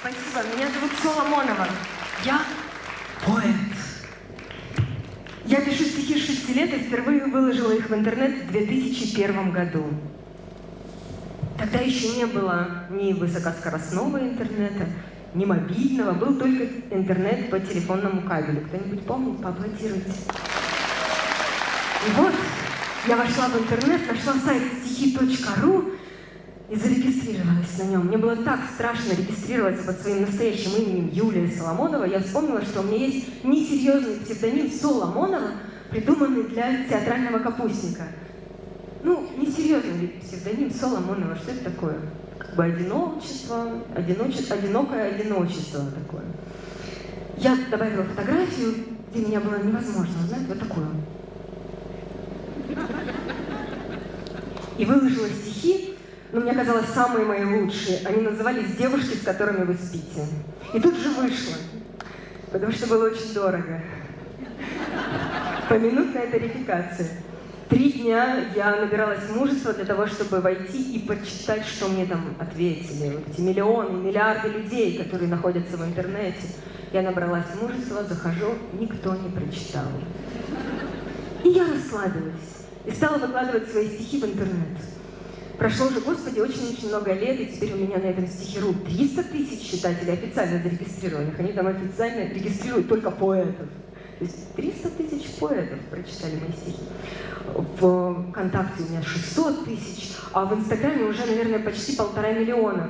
Спасибо. Меня зовут Соломонова. Я Поэт. Я пишу стихи с 6 лет и впервые выложила их в интернет в 2001 году. Тогда еще не было ни высокоскоростного интернета, ни мобильного, был только интернет по телефонному кабелю. Кто-нибудь помнит? Поаплодируйте. И вот я вошла в интернет, нашла сайт стихи.ру и зарегистрировалась на нем. Мне было так страшно регистрироваться под своим настоящим именем Юлия Соломонова. Я вспомнила, что у меня есть несерьезный псевдоним Соломонова, придуманный для театрального капустника. Ну, несерьезный псевдоним Соломонова, что это такое? Как бы одиночество, одиночество, одинокое одиночество такое. Я добавила фотографию, где меня было невозможно узнать, вот такую. И выложила стихи, но мне казалось, самые мои лучшие. Они назывались «Девушки, с которыми вы спите». И тут же вышло, потому что было очень дорого. Поминутная тарификация. Три дня я набиралась мужества для того, чтобы войти и почитать, что мне там ответили. Вот эти миллионы, миллиарды людей, которые находятся в интернете. Я набралась мужества, захожу, никто не прочитал. И я расслабилась и стала выкладывать свои стихи в интернет. Прошло уже, Господи, очень-очень много лет, и теперь у меня на этом стихиру 300 тысяч читателей официально зарегистрированных. Они там официально регистрируют только поэтов. То есть 300 тысяч поэтов прочитали мои стихи. В ВКонтакте у меня 600 тысяч, а в Инстаграме уже, наверное, почти полтора миллиона.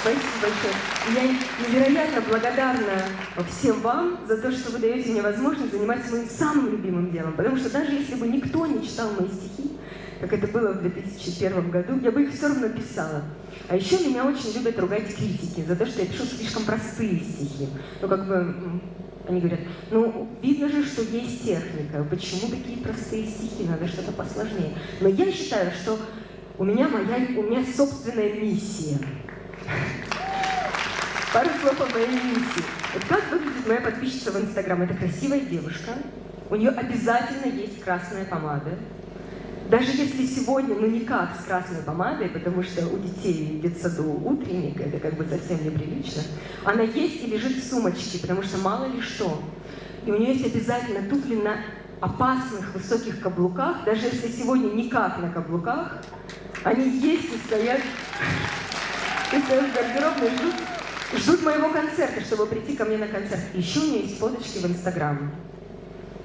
Спасибо большое. Я невероятно благодарна всем вам за то, что вы даете мне возможность заниматься моим самым любимым делом. Потому что даже если бы никто не читал мои стихи, как это было в 2001 году, я бы их все равно писала. А еще меня очень любят ругать критики за то, что я пишу слишком простые стихи. Ну, как бы, они говорят, ну, видно же, что есть техника, почему такие простые стихи, надо что-то посложнее. Но я считаю, что у меня, моя, у меня собственная миссия. Пару слов о моей миссии. Вот как выглядит моя подписчица в Инстаграм? Это красивая девушка, у нее обязательно есть красная помада, даже если сегодня, ну никак с красной помадой, потому что у детей в детсаду утренник, это как бы совсем неприлично, она есть и лежит в сумочке, потому что мало ли что. И у нее есть обязательно туфли на опасных высоких каблуках, даже если сегодня никак на каблуках, они есть и стоят, и стоят в гардеробной, ждут, ждут моего концерта, чтобы прийти ко мне на концерт. Еще у нее есть фоточки в Инстаграм.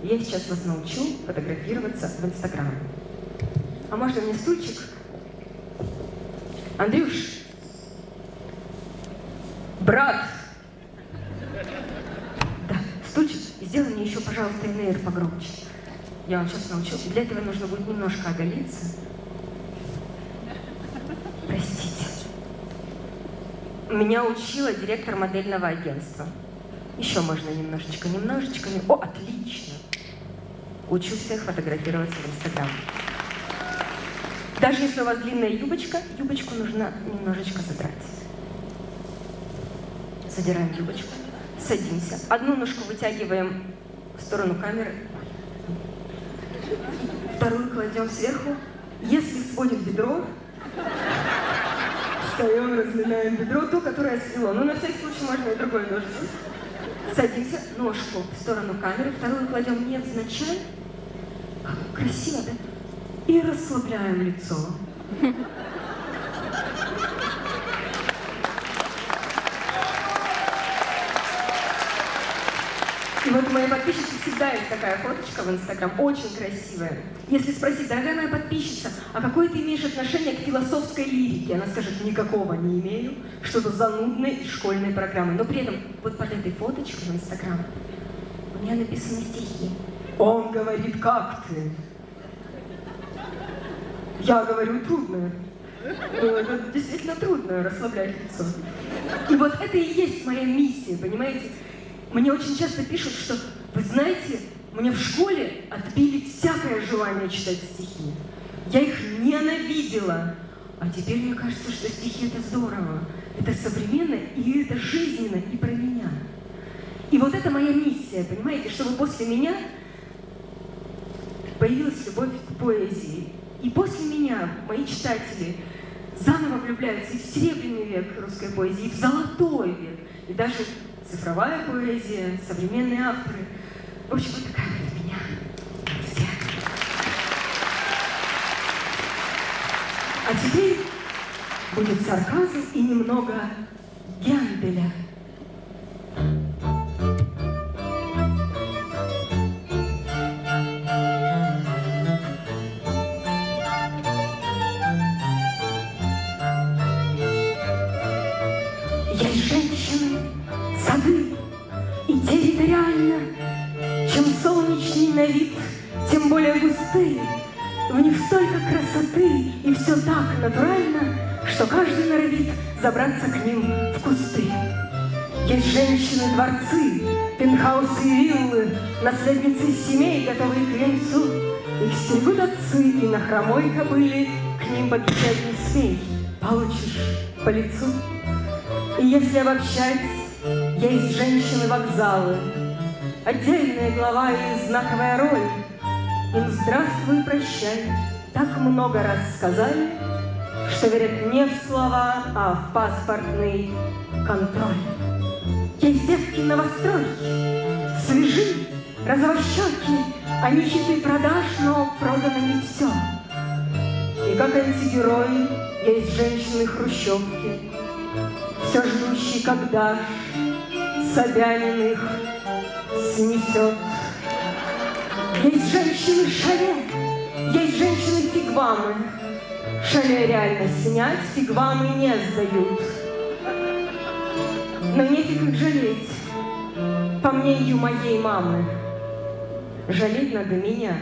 Я сейчас вас научу фотографироваться в Инстаграм. А можно мне стульчик? Андрюш! Брат! Да, стульчик. И сделай мне еще, пожалуйста, инейр погромче. Я вам сейчас научу. Для этого нужно будет немножко оголиться. Простите. Меня учила директор модельного агентства. Еще можно немножечко, немножечко. О, отлично! Учу всех фотографироваться в Инстаграм. Даже если у вас длинная юбочка, юбочку нужно немножечко задрать. Задираем юбочку, садимся. Одну ножку вытягиваем в сторону камеры, вторую кладем сверху. Если сводит бедро, встаем, разминаем бедро, то, которое свело. Но на всякий случай можно и другой ножицей. Садимся, ножку в сторону камеры, вторую кладем невзначай. Красиво, да? И расслабляем лицо. И вот у моей подписчицы всегда есть такая фоточка в Инстаграм, очень красивая. Если спросить, дорогая моя подписчица, а какое ты имеешь отношение к философской лирике? Она скажет, никакого не имею, что-то занудной школьной программы. Но при этом вот под этой фоточкой в Инстаграм у меня написаны стихи. Он говорит, как ты? Я говорю, трудно. Ну, это действительно трудно расслаблять лицо. И вот это и есть моя миссия, понимаете? Мне очень часто пишут, что, вы знаете, мне в школе отбили всякое желание читать стихи. Я их ненавидела. А теперь мне кажется, что стихи это здорово. Это современно, и это жизненно, и про меня. И вот это моя миссия, понимаете, чтобы после меня появилась любовь к поэзии. И после меня мои читатели заново влюбляются и в серебряный век русской поэзии, и в золотой век, и даже цифровая поэзия, современные авторы. В общем, вот такая вот меня. Все. А теперь будет сарказм и немного Генделя. Есть женщины, сады, и территориально, чем солнечный на вид, тем более густые. В них столько красоты, и все так натурально, что каждый норовит забраться к ним в кусты. Есть женщины-дворцы, пентхаусы и виллы, наследницы семей, готовые к венцу. Их стерегут отцы, и на хромой кобыле к ним подъезжать не смей, получишь по лицу. И если обобщать, есть женщины-вокзалы, Отдельная глава и знаковая роль. Им здравствуй, прощай, так много раз сказали, Что верят не в слова, а в паспортный контроль. Есть девки новостройки, свежи, розовощеки, Они щиты продаж, но продано не все. И как антигерои есть женщины-хрущевки, Все ждущие, когда Собянин их снесет. Есть женщины шале, есть женщины фигвамы. Шале реально снять, фигвамы не сдают. Но нефиг их жалеть, по мнению моей мамы. Жалеть надо меня.